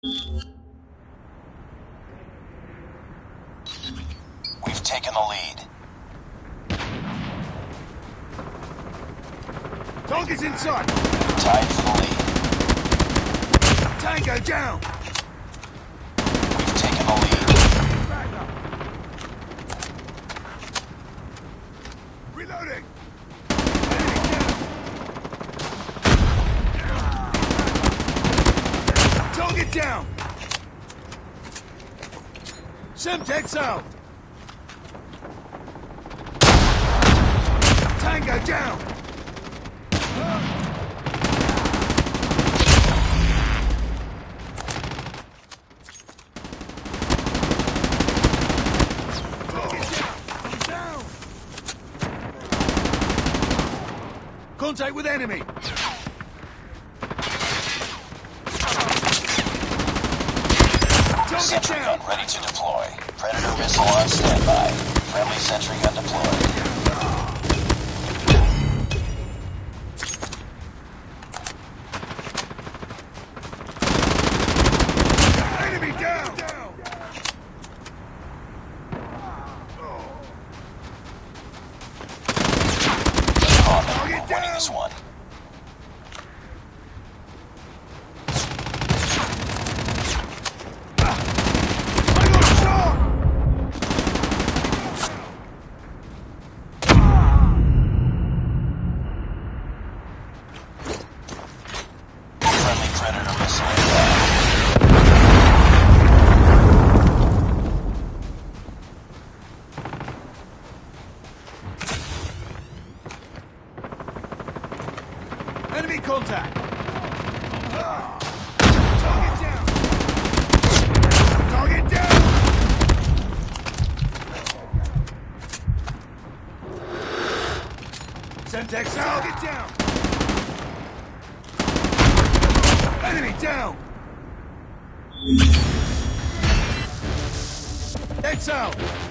We've taken the lead. Target's inside. Tied for the lead. Tango down. We've taken the lead. Back up. Reloading. Enemy Target down. Semtex out. Tango. Down. Contact with enemy. Sentry gun ready to deploy. Predator missile on standby. Friendly sentry gun deployed. Enemy down. On them. Target We're winning this one. Predator missile. Enemy contact. Target down. Target down. Enemy down. X.